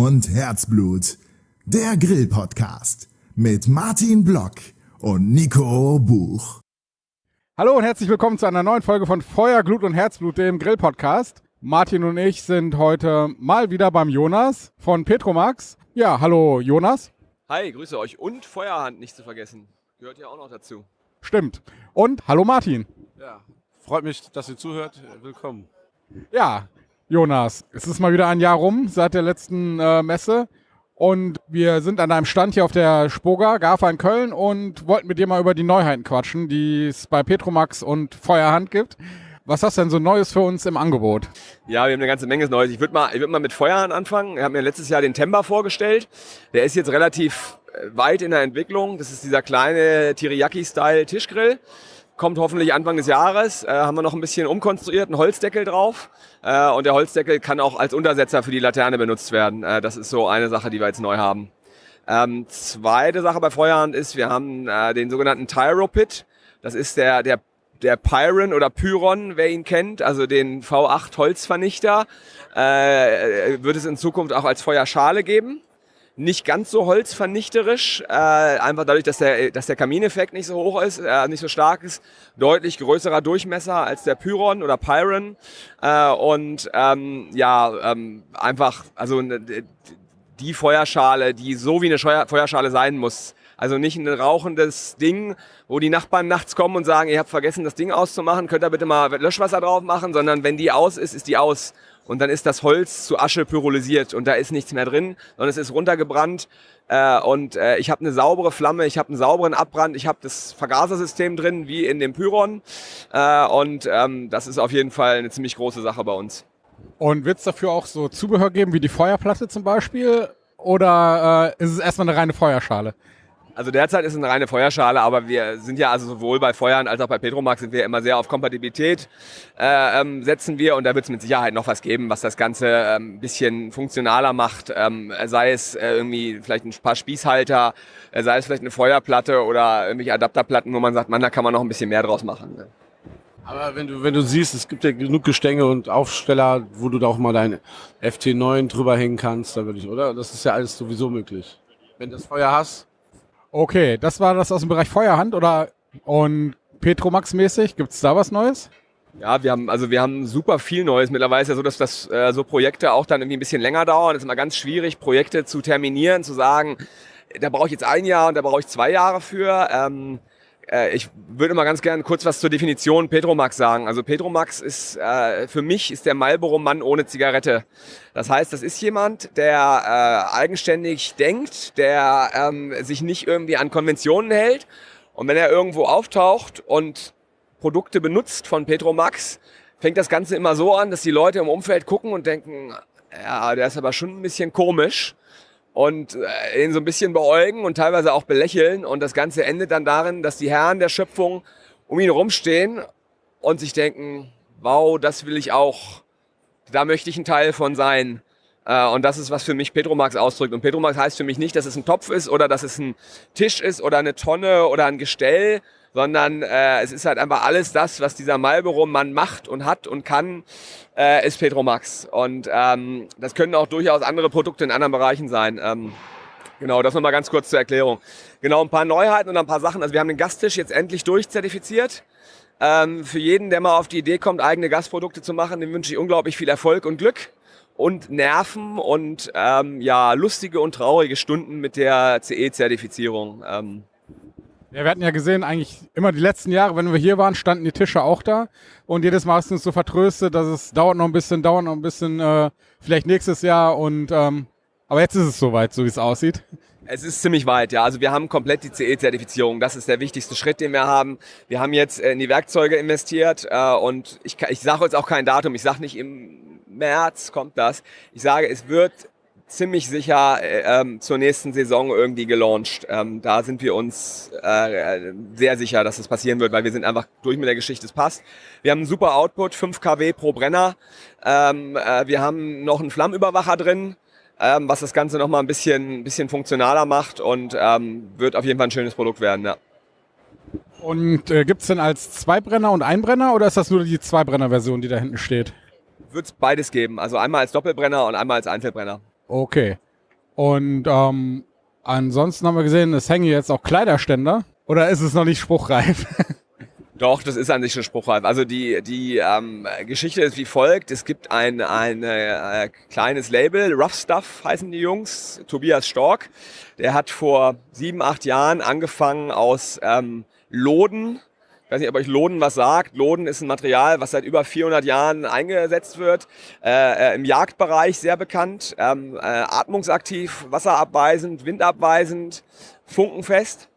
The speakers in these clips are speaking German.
Und Herzblut. Der Grill-Podcast mit Martin Block und Nico Buch. Hallo und herzlich willkommen zu einer neuen Folge von Feuer, Glut und Herzblut, dem Grill-Podcast. Martin und ich sind heute mal wieder beim Jonas von Petromax. Ja, hallo Jonas. Hi, grüße euch. Und Feuerhand nicht zu vergessen. Gehört ja auch noch dazu. Stimmt. Und hallo Martin. Ja, freut mich, dass ihr zuhört. Willkommen. Ja, Jonas, es ist mal wieder ein Jahr rum seit der letzten äh, Messe. Und wir sind an einem Stand hier auf der Spoga, GAFA in Köln und wollten mit dir mal über die Neuheiten quatschen, die es bei Petromax und Feuerhand gibt. Was hast du denn so Neues für uns im Angebot? Ja, wir haben eine ganze Menge Neues. Ich würde mal, ich würd mal mit Feuerhand anfangen. Wir haben mir letztes Jahr den Temba vorgestellt. Der ist jetzt relativ äh, weit in der Entwicklung. Das ist dieser kleine Teriyaki-Style-Tischgrill kommt hoffentlich Anfang des Jahres. Äh, haben wir noch ein bisschen umkonstruiert, einen Holzdeckel drauf. Äh, und der Holzdeckel kann auch als Untersetzer für die Laterne benutzt werden. Äh, das ist so eine Sache, die wir jetzt neu haben. Ähm, zweite Sache bei Feuerhand ist, wir haben äh, den sogenannten Tyro-Pit. Das ist der, der, der Pyron oder Pyron, wer ihn kennt, also den V8 Holzvernichter. Äh, wird es in Zukunft auch als Feuerschale geben nicht ganz so holzvernichterisch, äh, einfach dadurch, dass der, dass der Kamineffekt nicht so hoch ist, äh, nicht so stark ist, deutlich größerer Durchmesser als der Pyron oder Pyron. Äh, und ähm, ja, ähm, einfach, also die Feuerschale, die so wie eine Feuerschale sein muss, also nicht ein rauchendes Ding, wo die Nachbarn nachts kommen und sagen, ihr habt vergessen, das Ding auszumachen, könnt ihr bitte mal Löschwasser drauf machen, sondern wenn die aus ist, ist die aus. Und dann ist das Holz zu Asche pyrolysiert und da ist nichts mehr drin, sondern es ist runtergebrannt. Äh, und äh, ich habe eine saubere Flamme, ich habe einen sauberen Abbrand, ich habe das Vergasersystem drin, wie in dem Pyron. Äh, und ähm, das ist auf jeden Fall eine ziemlich große Sache bei uns. Und wird es dafür auch so Zubehör geben, wie die Feuerplatte zum Beispiel? Oder äh, ist es erstmal eine reine Feuerschale? Also derzeit ist es eine reine Feuerschale, aber wir sind ja also sowohl bei Feuern als auch bei Petromax sind wir immer sehr auf Kompatibilität äh, ähm, setzen wir und da wird es mit Sicherheit noch was geben, was das Ganze ein ähm, bisschen funktionaler macht. Ähm, sei es äh, irgendwie vielleicht ein paar Spießhalter, äh, sei es vielleicht eine Feuerplatte oder irgendwelche Adapterplatten, wo man sagt, man, da kann man noch ein bisschen mehr draus machen. Ne? Aber wenn du, wenn du siehst, es gibt ja genug Gestänge und Aufsteller, wo du da auch mal dein FT9 drüber hängen kannst, da würde ich, oder? Das ist ja alles sowieso möglich. Wenn du das Feuer hast, Okay, das war das aus dem Bereich Feuerhand oder und Petromax-mäßig? Gibt es da was Neues? Ja, wir haben, also wir haben super viel Neues. Mittlerweile ist ja so, dass das, äh, so Projekte auch dann irgendwie ein bisschen länger dauern. Es ist immer ganz schwierig, Projekte zu terminieren, zu sagen, da brauche ich jetzt ein Jahr und da brauche ich zwei Jahre für. Ähm, äh, ich würde mal ganz gerne kurz was zur Definition Petromax sagen. Also Petromax ist äh, für mich ist der Marlboro-Mann ohne Zigarette. Das heißt, das ist jemand, der äh, eigenständig denkt, der ähm, sich nicht irgendwie an Konventionen hält. Und wenn er irgendwo auftaucht und Produkte benutzt von Petromax, fängt das Ganze immer so an, dass die Leute im Umfeld gucken und denken, ja, der ist aber schon ein bisschen komisch und äh, ihn so ein bisschen beäugen und teilweise auch belächeln. Und das Ganze endet dann darin, dass die Herren der Schöpfung um ihn rumstehen und sich denken, wow, das will ich auch. Da möchte ich ein Teil von sein. Äh, und das ist, was für mich Petromax ausdrückt. Und Petromax heißt für mich nicht, dass es ein Topf ist oder dass es ein Tisch ist oder eine Tonne oder ein Gestell, sondern äh, es ist halt einfach alles das, was dieser Marlboro-Mann macht und hat und kann, äh, ist Petromax. Und ähm, das können auch durchaus andere Produkte in anderen Bereichen sein. Ähm, genau, das nochmal ganz kurz zur Erklärung. Genau, ein paar Neuheiten und ein paar Sachen. Also wir haben den Gastisch jetzt endlich durchzertifiziert. Ähm, für jeden, der mal auf die Idee kommt, eigene Gasprodukte zu machen, dem wünsche ich unglaublich viel Erfolg und Glück und Nerven und ähm, ja lustige und traurige Stunden mit der CE-Zertifizierung. Ähm, ja, wir hatten ja gesehen, eigentlich immer die letzten Jahre, wenn wir hier waren, standen die Tische auch da. Und jedes Mal hast du uns so vertröstet, dass es dauert noch ein bisschen, dauert noch ein bisschen, äh, vielleicht nächstes Jahr. Und ähm, aber jetzt ist es soweit, so wie es aussieht. Es ist ziemlich weit, ja. Also wir haben komplett die CE-Zertifizierung. Das ist der wichtigste Schritt, den wir haben. Wir haben jetzt in die Werkzeuge investiert äh, und ich, ich sage jetzt auch kein Datum. Ich sage nicht im März kommt das. Ich sage, es wird ziemlich sicher äh, ähm, zur nächsten Saison irgendwie gelauncht. Ähm, da sind wir uns äh, sehr sicher, dass das passieren wird, weil wir sind einfach durch mit der Geschichte, es passt. Wir haben einen super Output, 5 kW pro Brenner. Ähm, äh, wir haben noch einen Flammenüberwacher drin, ähm, was das Ganze nochmal ein bisschen, bisschen funktionaler macht und ähm, wird auf jeden Fall ein schönes Produkt werden. Ja. Und äh, gibt es denn als Zweibrenner und Einbrenner oder ist das nur die Zweibrenner-Version, die da hinten steht? wird es beides geben. Also einmal als Doppelbrenner und einmal als Einzelbrenner. Okay. Und ähm, ansonsten haben wir gesehen, es hängen jetzt auch Kleiderständer. Oder ist es noch nicht spruchreif? Doch, das ist an sich schon spruchreif. Also die, die ähm, Geschichte ist wie folgt. Es gibt ein, ein äh, kleines Label, Rough Stuff heißen die Jungs, Tobias Stork. Der hat vor sieben, acht Jahren angefangen aus ähm, Loden, ich weiß nicht, ob euch Loden was sagt. Loden ist ein Material, was seit über 400 Jahren eingesetzt wird. Äh, äh, Im Jagdbereich sehr bekannt. Ähm, äh, atmungsaktiv, wasserabweisend, windabweisend, funkenfest.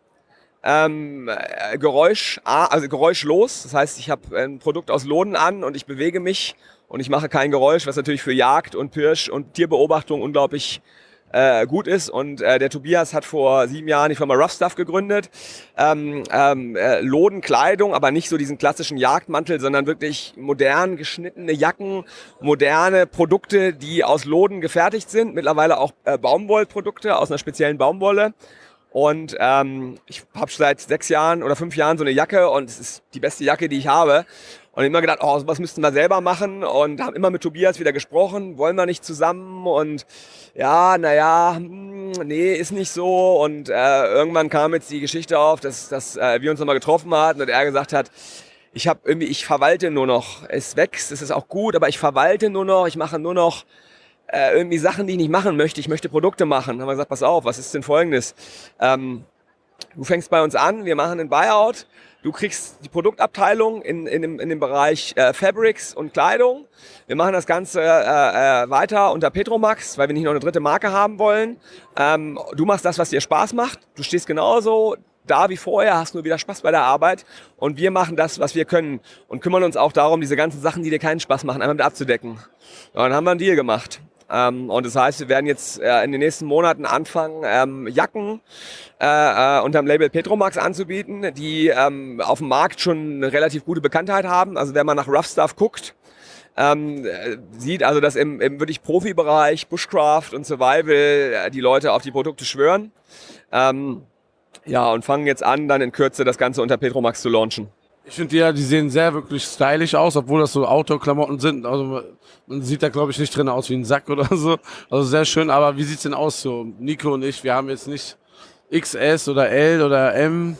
Ähm, äh, Geräusch, also geräuschlos. Das heißt, ich habe ein Produkt aus Loden an und ich bewege mich und ich mache kein Geräusch, was natürlich für Jagd und Pirsch und Tierbeobachtung unglaublich äh, gut ist. Und äh, der Tobias hat vor sieben Jahren die Firma Rough Stuff gegründet. Ähm, ähm, äh, Lodenkleidung, aber nicht so diesen klassischen Jagdmantel, sondern wirklich modern geschnittene Jacken, moderne Produkte, die aus Loden gefertigt sind. Mittlerweile auch äh, Baumwollprodukte aus einer speziellen Baumwolle. Und ähm, ich habe seit sechs Jahren oder fünf Jahren so eine Jacke und es ist die beste Jacke, die ich habe. Und immer gedacht, oh, was müssten wir selber machen und haben immer mit Tobias wieder gesprochen, wollen wir nicht zusammen und ja, naja, hm, nee, ist nicht so. Und äh, irgendwann kam jetzt die Geschichte auf, dass, dass äh, wir uns nochmal getroffen hatten und er gesagt hat, ich habe irgendwie, ich verwalte nur noch. Es wächst, es ist auch gut, aber ich verwalte nur noch, ich mache nur noch äh, irgendwie Sachen, die ich nicht machen möchte. Ich möchte Produkte machen. Dann haben wir gesagt, pass auf, was ist denn folgendes? Ähm, du fängst bei uns an, wir machen einen Buyout Du kriegst die Produktabteilung in, in, dem, in dem Bereich äh, Fabrics und Kleidung. Wir machen das Ganze äh, äh, weiter unter Petromax, weil wir nicht noch eine dritte Marke haben wollen. Ähm, du machst das, was dir Spaß macht. Du stehst genauso da wie vorher, hast nur wieder Spaß bei der Arbeit und wir machen das, was wir können und kümmern uns auch darum, diese ganzen Sachen, die dir keinen Spaß machen, einmal mit abzudecken. Ja, dann haben wir einen Deal gemacht. Ähm, und das heißt, wir werden jetzt äh, in den nächsten Monaten anfangen, ähm, Jacken äh, äh, unter dem Label Petromax anzubieten, die ähm, auf dem Markt schon eine relativ gute Bekanntheit haben. Also wenn man nach Rough Stuff guckt, ähm, sieht also, dass im, im wirklich Profibereich, Bushcraft und Survival äh, die Leute auf die Produkte schwören. Ähm, ja, und fangen jetzt an, dann in Kürze das Ganze unter Petromax zu launchen. Ich finde ja, die sehen sehr wirklich stylisch aus, obwohl das so Outdoor-Klamotten sind. Also man sieht da glaube ich nicht drin aus wie ein Sack oder so. Also sehr schön. Aber wie sieht's denn aus so? Nico und ich, wir haben jetzt nicht XS oder L oder M.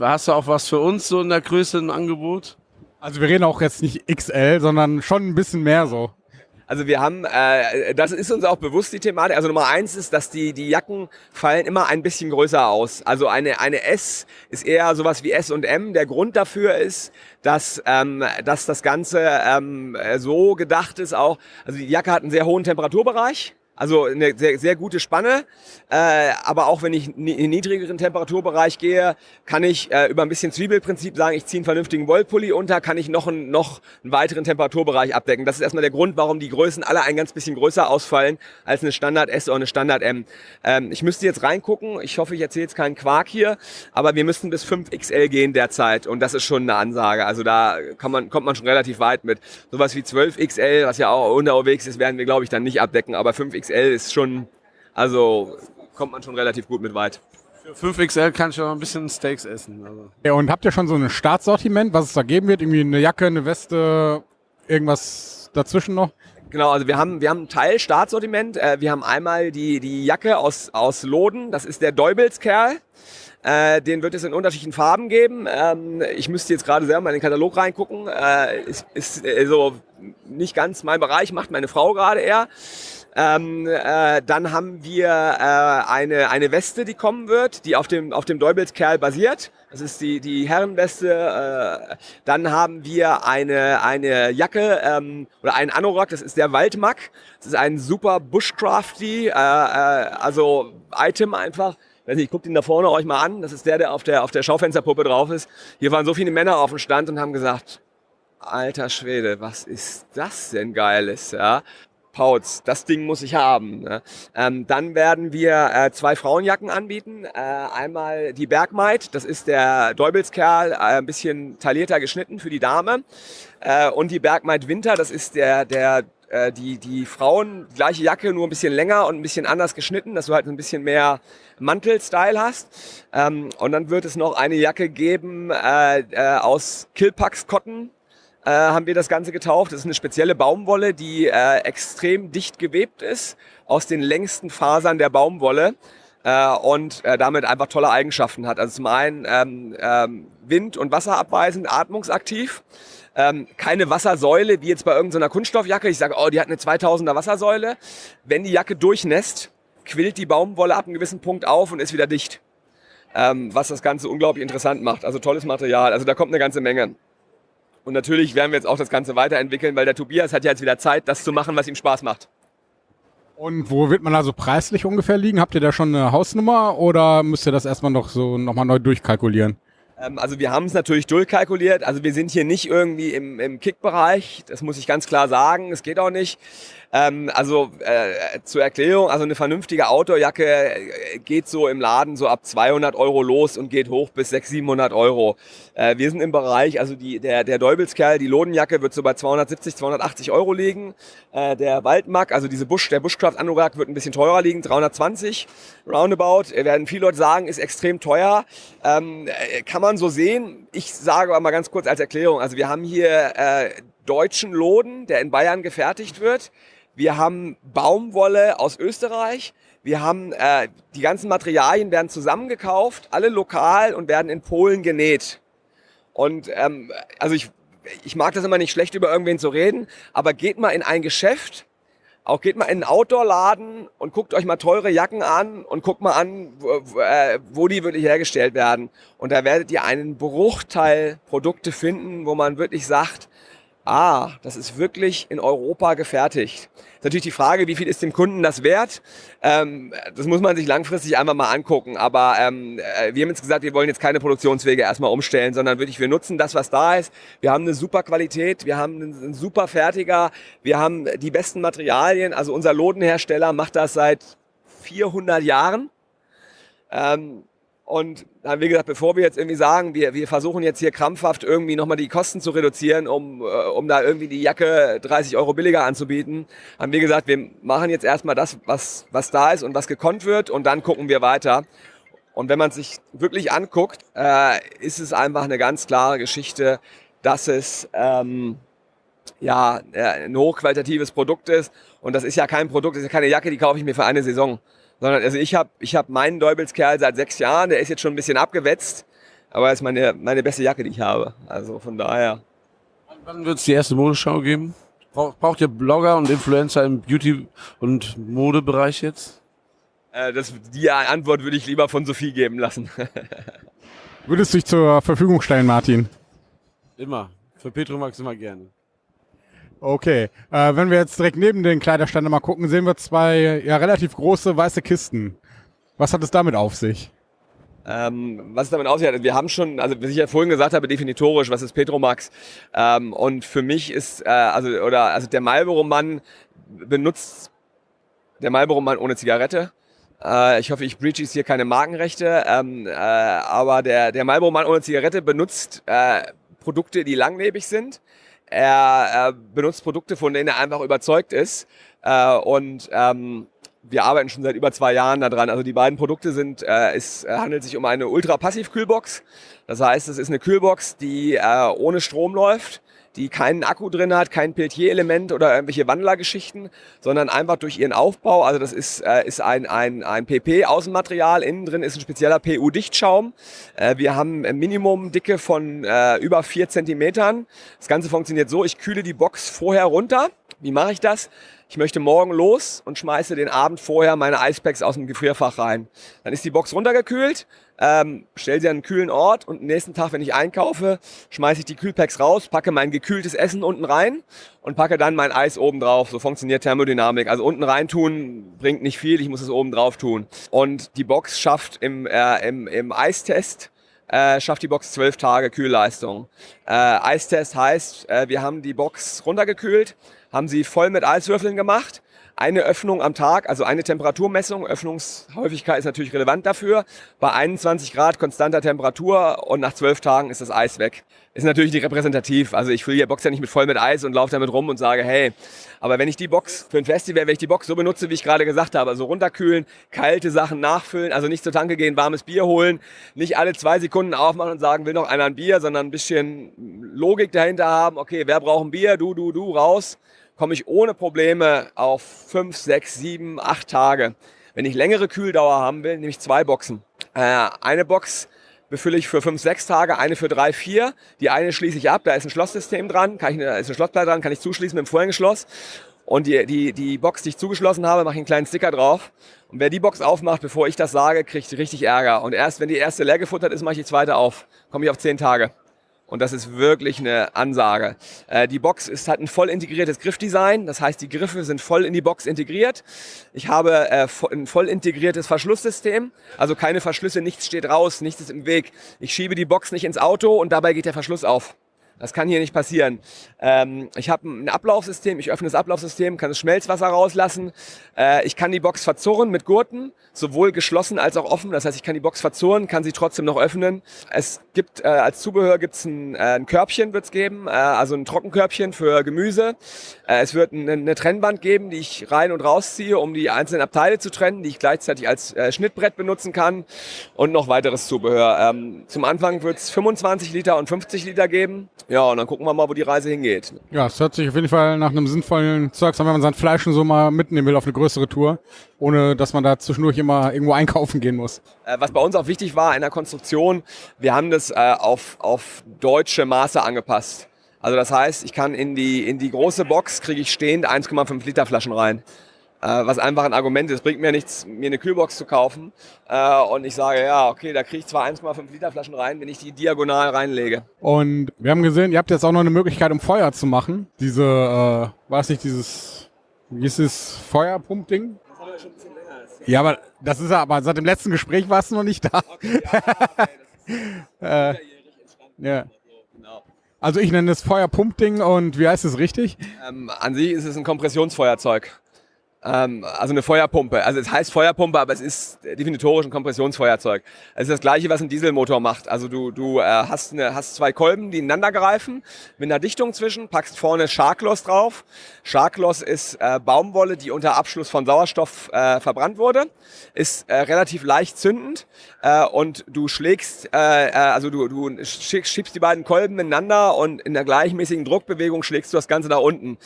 Hast du auch was für uns so in der Größe im Angebot? Also wir reden auch jetzt nicht XL, sondern schon ein bisschen mehr so. Also wir haben, äh, das ist uns auch bewusst die Thematik. Also Nummer eins ist, dass die, die Jacken fallen immer ein bisschen größer aus. Also eine, eine S ist eher sowas wie S und M. Der Grund dafür ist, dass, ähm, dass das Ganze ähm, so gedacht ist auch, also die Jacke hat einen sehr hohen Temperaturbereich. Also eine sehr, sehr gute Spanne. Äh, aber auch wenn ich in einen niedrigeren Temperaturbereich gehe, kann ich äh, über ein bisschen Zwiebelprinzip sagen, ich ziehe einen vernünftigen Wollpulli unter, kann ich noch, einen, noch einen weiteren Temperaturbereich abdecken. Das ist erstmal der Grund, warum die Größen alle ein ganz bisschen größer ausfallen als eine Standard S oder eine Standard M. Ähm, ich müsste jetzt reingucken. Ich hoffe, ich erzähle jetzt keinen Quark hier. Aber wir müssten bis 5XL gehen derzeit. Und das ist schon eine Ansage. Also da kann man, kommt man schon relativ weit mit. Sowas wie 12XL, was ja auch unterwegs ist, werden wir, glaube ich, dann nicht abdecken. Aber 5XL XL ist schon, also kommt man schon relativ gut mit weit. Für 5XL kann ich auch ein bisschen Steaks essen. Also. Ja, und habt ihr schon so ein Startsortiment, was es da geben wird? Irgendwie eine Jacke, eine Weste, irgendwas dazwischen noch? Genau, also wir haben, wir haben ein Teil Startsortiment. Äh, wir haben einmal die, die Jacke aus, aus Loden, das ist der Däubelskerl. Äh, den wird es in unterschiedlichen Farben geben. Ähm, ich müsste jetzt gerade selber mal in den Katalog reingucken. Äh, ist, ist äh, so nicht ganz mein Bereich, macht meine Frau gerade eher. Ähm, äh, dann haben wir äh, eine, eine Weste, die kommen wird, die auf dem, auf dem Däubelskerl basiert. Das ist die, die Herrenweste. Äh, dann haben wir eine, eine Jacke ähm, oder einen Anorak, das ist der Waldmack. Das ist ein super Bushcrafty, äh, äh, also Item einfach. Weiß nicht, guckt ihn da vorne euch mal an. Das ist der, der auf der, auf der Schaufensterpuppe drauf ist. Hier waren so viele Männer auf dem Stand und haben gesagt, alter Schwede, was ist das denn Geiles, ja? Pauz, das Ding muss ich haben. Ne? Ähm, dann werden wir äh, zwei Frauenjacken anbieten. Äh, einmal die Bergmaid, das ist der Däubelskerl, äh, ein bisschen taillierter geschnitten für die Dame. Äh, und die Bergmaid Winter, das ist der, der äh, die, die Frauen, gleiche Jacke, nur ein bisschen länger und ein bisschen anders geschnitten, dass du halt ein bisschen mehr Mantel-Style hast. Ähm, und dann wird es noch eine Jacke geben äh, äh, aus Killpax Cotton äh, haben wir das Ganze getauft. Das ist eine spezielle Baumwolle, die äh, extrem dicht gewebt ist aus den längsten Fasern der Baumwolle äh, und äh, damit einfach tolle Eigenschaften hat. Also zum einen ähm, ähm, wind- und wasserabweisend, atmungsaktiv. Ähm, keine Wassersäule, wie jetzt bei irgendeiner Kunststoffjacke. Ich sage, oh, die hat eine 2000er Wassersäule. Wenn die Jacke durchnässt, quillt die Baumwolle ab einem gewissen Punkt auf und ist wieder dicht. Ähm, was das Ganze unglaublich interessant macht. Also tolles Material. Also da kommt eine ganze Menge. Und natürlich werden wir jetzt auch das Ganze weiterentwickeln, weil der Tobias hat ja jetzt wieder Zeit, das zu machen, was ihm Spaß macht. Und wo wird man also preislich ungefähr liegen? Habt ihr da schon eine Hausnummer oder müsst ihr das erstmal noch so nochmal neu durchkalkulieren? Ähm, also wir haben es natürlich durchkalkuliert. Also wir sind hier nicht irgendwie im, im Kick-Bereich. Das muss ich ganz klar sagen. Es geht auch nicht. Ähm, also äh, zur Erklärung, also eine vernünftige Outdoor-Jacke äh, geht so im Laden so ab 200 Euro los und geht hoch bis 600, 700 Euro. Äh, wir sind im Bereich, also die, der, der Däubelskerl, die Lodenjacke wird so bei 270, 280 Euro liegen. Äh, der Waldmack, also diese Busch, der Bushcraft-Anorak wird ein bisschen teurer liegen, 320 roundabout. Werden viele Leute sagen, ist extrem teuer. Ähm, äh, kann man so sehen. Ich sage aber mal ganz kurz als Erklärung, also wir haben hier äh, deutschen Loden, der in Bayern gefertigt wird. Wir haben Baumwolle aus Österreich. Wir haben äh, die ganzen Materialien werden zusammengekauft, alle lokal und werden in Polen genäht. Und ähm, also ich, ich mag das immer nicht schlecht über irgendwen zu reden, aber geht mal in ein Geschäft, auch geht mal in einen Outdoor-Laden und guckt euch mal teure Jacken an und guckt mal an, wo, äh, wo die wirklich hergestellt werden. Und da werdet ihr einen Bruchteil Produkte finden, wo man wirklich sagt, ah, das ist wirklich in Europa gefertigt. Ist natürlich die Frage, wie viel ist dem Kunden das wert? Ähm, das muss man sich langfristig einfach mal angucken. Aber ähm, äh, wir haben jetzt gesagt, wir wollen jetzt keine Produktionswege erstmal umstellen, sondern wirklich, wir nutzen das, was da ist. Wir haben eine super Qualität, wir haben einen super Fertiger, wir haben die besten Materialien. Also unser Lodenhersteller macht das seit 400 Jahren. Ähm, und dann haben wir gesagt, bevor wir jetzt irgendwie sagen, wir, wir versuchen jetzt hier krampfhaft irgendwie nochmal die Kosten zu reduzieren, um, äh, um da irgendwie die Jacke 30 Euro billiger anzubieten, haben wir gesagt, wir machen jetzt erstmal das, was, was da ist und was gekonnt wird und dann gucken wir weiter. Und wenn man sich wirklich anguckt, äh, ist es einfach eine ganz klare Geschichte, dass es ähm, ja ein hochqualitatives Produkt ist. Und das ist ja kein Produkt, das ist ja keine Jacke, die kaufe ich mir für eine Saison sondern also ich habe ich hab meinen Däubelskerl seit sechs Jahren, der ist jetzt schon ein bisschen abgewetzt, aber er ist meine, meine beste Jacke, die ich habe. Also von daher. Wann wird es die erste Modeschau geben? Braucht ihr Blogger und Influencer im Beauty- und Modebereich jetzt? Äh, das, die Antwort würde ich lieber von Sophie geben lassen. Würdest du dich zur Verfügung stellen, Martin? Immer. Für Petromax immer gerne. Okay, äh, wenn wir jetzt direkt neben den Kleiderständen mal gucken, sehen wir zwei ja, relativ große weiße Kisten. Was hat es damit auf sich? Ähm, was es damit aussieht, wir haben schon, also wie ich ja vorhin gesagt habe, definitorisch, was ist Petromax? Ähm, und für mich ist, äh, also oder also der Marlboro-Mann benutzt der Marlboro-Mann ohne Zigarette. Äh, ich hoffe, ich breach jetzt hier keine Markenrechte, ähm, äh, aber der der Marlboro-Mann ohne Zigarette benutzt äh, Produkte, die langlebig sind er, er benutzt Produkte, von denen er einfach überzeugt ist. Äh, und ähm, wir arbeiten schon seit über zwei Jahren daran. Also die beiden Produkte sind, äh, es handelt sich um eine Ultra-Passiv-Kühlbox. Das heißt, es ist eine Kühlbox, die äh, ohne Strom läuft die keinen Akku drin hat, kein Peltier-Element oder irgendwelche Wandlergeschichten, sondern einfach durch ihren Aufbau, also das ist, äh, ist ein, ein, ein PP-Außenmaterial, innen drin ist ein spezieller PU-Dichtschaum. Äh, wir haben Minimum-Dicke von äh, über vier Zentimetern. Das Ganze funktioniert so, ich kühle die Box vorher runter. Wie mache ich das? Ich möchte morgen los und schmeiße den Abend vorher meine Eispacks aus dem Gefrierfach rein. Dann ist die Box runtergekühlt, ähm, stell sie an einen kühlen Ort und nächsten Tag, wenn ich einkaufe, schmeiße ich die Kühlpacks raus, packe mein gekühltes Essen unten rein und packe dann mein Eis oben drauf. So funktioniert Thermodynamik. Also unten rein tun bringt nicht viel, ich muss es oben drauf tun. Und die Box schafft im, äh, im, im Eistest äh, schafft die Box zwölf Tage Kühlleistung. Äh, Eistest heißt, äh, wir haben die Box runtergekühlt, haben sie voll mit Eiswürfeln gemacht eine Öffnung am Tag, also eine Temperaturmessung. Öffnungshäufigkeit ist natürlich relevant dafür. Bei 21 Grad konstanter Temperatur und nach 12 Tagen ist das Eis weg. Ist natürlich nicht repräsentativ. Also ich fülle die Box ja nicht mit voll mit Eis und laufe damit rum und sage, hey, aber wenn ich die Box für ein Festival, wenn ich die Box so benutze, wie ich gerade gesagt habe, also runterkühlen, kalte Sachen nachfüllen, also nicht zur Tanke gehen, warmes Bier holen, nicht alle zwei Sekunden aufmachen und sagen, will noch einer ein Bier, sondern ein bisschen Logik dahinter haben. Okay, wer braucht ein Bier? Du, du, du, raus komme ich ohne Probleme auf fünf, sechs, sieben, acht Tage. Wenn ich längere Kühldauer haben will, nehme ich zwei Boxen. Äh, eine Box befülle ich für fünf, sechs Tage, eine für drei, vier. Die eine schließe ich ab, da ist ein Schlosssystem dran, kann ich, da ist eine Schlossplatte dran, kann ich zuschließen mit dem Vorhängeschloss. Und die, die, die Box, die ich zugeschlossen habe, mache ich einen kleinen Sticker drauf. Und wer die Box aufmacht, bevor ich das sage, kriegt richtig Ärger. Und erst wenn die erste leer gefuttert ist, mache ich die zweite auf. Komme ich auf zehn Tage. Und das ist wirklich eine Ansage. Äh, die Box ist, hat ein voll integriertes Griffdesign. Das heißt, die Griffe sind voll in die Box integriert. Ich habe äh, ein voll integriertes Verschlusssystem. Also keine Verschlüsse, nichts steht raus, nichts ist im Weg. Ich schiebe die Box nicht ins Auto und dabei geht der Verschluss auf. Das kann hier nicht passieren. Ähm, ich habe ein Ablaufsystem, ich öffne das Ablaufsystem, kann das Schmelzwasser rauslassen. Äh, ich kann die Box verzurren mit Gurten, sowohl geschlossen als auch offen. Das heißt, ich kann die Box verzurren, kann sie trotzdem noch öffnen. Es gibt äh, als Zubehör gibt's ein, äh, ein Körbchen, wird's geben, äh, also ein Trockenkörbchen für Gemüse. Äh, es wird eine, eine Trennwand geben, die ich rein und rausziehe, um die einzelnen Abteile zu trennen, die ich gleichzeitig als äh, Schnittbrett benutzen kann und noch weiteres Zubehör. Ähm, zum Anfang wird's 25 Liter und 50 Liter geben. Ja, und dann gucken wir mal, wo die Reise hingeht. Ja, es hört sich auf jeden Fall nach einem sinnvollen Zeug an, wenn man sein Fleisch schon so mal mitnehmen will auf eine größere Tour, ohne dass man da zwischendurch immer irgendwo einkaufen gehen muss. Äh, was bei uns auch wichtig war in der Konstruktion, wir haben das äh, auf, auf deutsche Maße angepasst. Also das heißt, ich kann in die, in die große Box, kriege ich stehend 1,5 Liter Flaschen rein. Äh, was einfach ein Argument ist. Bringt mir nichts, mir eine Kühlbox zu kaufen. Äh, und ich sage, ja, okay, da kriege ich zwar 1,5 Liter Flaschen rein, wenn ich die diagonal reinlege. Und wir haben gesehen, ihr habt jetzt auch noch eine Möglichkeit, um Feuer zu machen. Diese, äh, weiß nicht, dieses, wie ist es, Feuerpumpding? Das haben wir schon ein bisschen länger. Ja, aber das ist ja, aber seit dem letzten Gespräch warst du noch nicht da. Okay, ja, okay, äh, ja. Genau. Also ich nenne es Feuerpumpding und wie heißt es richtig? Ähm, an sich ist es ein Kompressionsfeuerzeug. Ähm, also eine Feuerpumpe. Also es heißt Feuerpumpe, aber es ist definitorisch ein Kompressionsfeuerzeug. Es ist das gleiche, was ein Dieselmotor macht. Also du, du äh, hast, eine, hast zwei Kolben, die ineinander greifen, mit einer Dichtung zwischen, packst vorne Sharkloss drauf. Sharkloss ist äh, Baumwolle, die unter Abschluss von Sauerstoff äh, verbrannt wurde, ist äh, relativ leicht zündend äh, und du schlägst, äh, äh also du, du schiebst die beiden Kolben ineinander und in der gleichmäßigen Druckbewegung schlägst du das Ganze nach unten.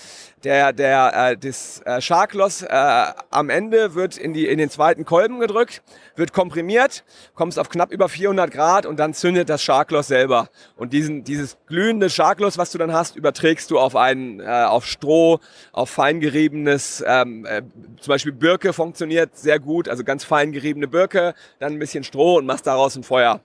Der, der, äh, das äh, Sharkloss äh, am Ende wird in, die, in den zweiten Kolben gedrückt, wird komprimiert, kommst auf knapp über 400 Grad und dann zündet das Sharkloss selber. Und diesen, dieses glühende Sharkloss, was du dann hast, überträgst du auf, einen, äh, auf Stroh, auf fein geriebenes, ähm, äh, zum Beispiel Birke funktioniert sehr gut, also ganz fein geriebene Birke, dann ein bisschen Stroh und machst daraus ein Feuer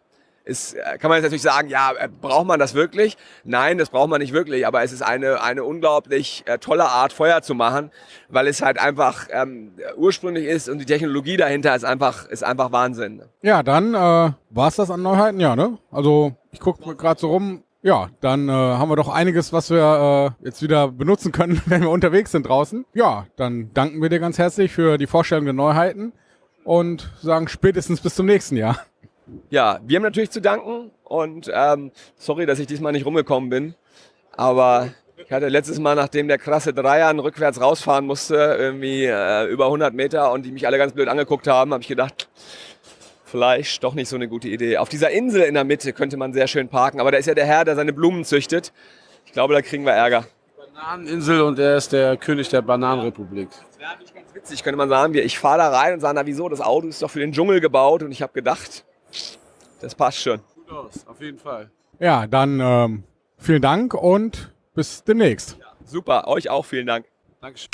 ist, äh, kann man jetzt natürlich sagen, ja, äh, braucht man das wirklich? Nein, das braucht man nicht wirklich, aber es ist eine, eine unglaublich äh, tolle Art, Feuer zu machen, weil es halt einfach ähm, ursprünglich ist und die Technologie dahinter ist einfach, ist einfach Wahnsinn. Ja, dann äh, war es das an Neuheiten, ja, ne? Also ich gucke gerade so rum, ja, dann äh, haben wir doch einiges, was wir äh, jetzt wieder benutzen können, wenn wir unterwegs sind draußen. Ja, dann danken wir dir ganz herzlich für die Vorstellung der Neuheiten und sagen spätestens bis zum nächsten Jahr. Ja, wir haben natürlich zu danken und ähm, sorry, dass ich diesmal nicht rumgekommen bin, aber ich hatte letztes Mal, nachdem der krasse Dreier rückwärts rausfahren musste, irgendwie äh, über 100 Meter und die mich alle ganz blöd angeguckt haben, habe ich gedacht, vielleicht doch nicht so eine gute Idee. Auf dieser Insel in der Mitte könnte man sehr schön parken, aber da ist ja der Herr, der seine Blumen züchtet. Ich glaube, da kriegen wir Ärger. Bananeninsel und er ist der König der Bananenrepublik. Das wäre eigentlich ganz witzig, könnte man sagen. Ich fahre da rein und sage, na wieso, das Auto ist doch für den Dschungel gebaut und ich habe gedacht, das passt schon. Gut aus, auf jeden Fall. Ja, dann ähm, vielen Dank und bis demnächst. Ja, super, euch auch vielen Dank. Dankeschön.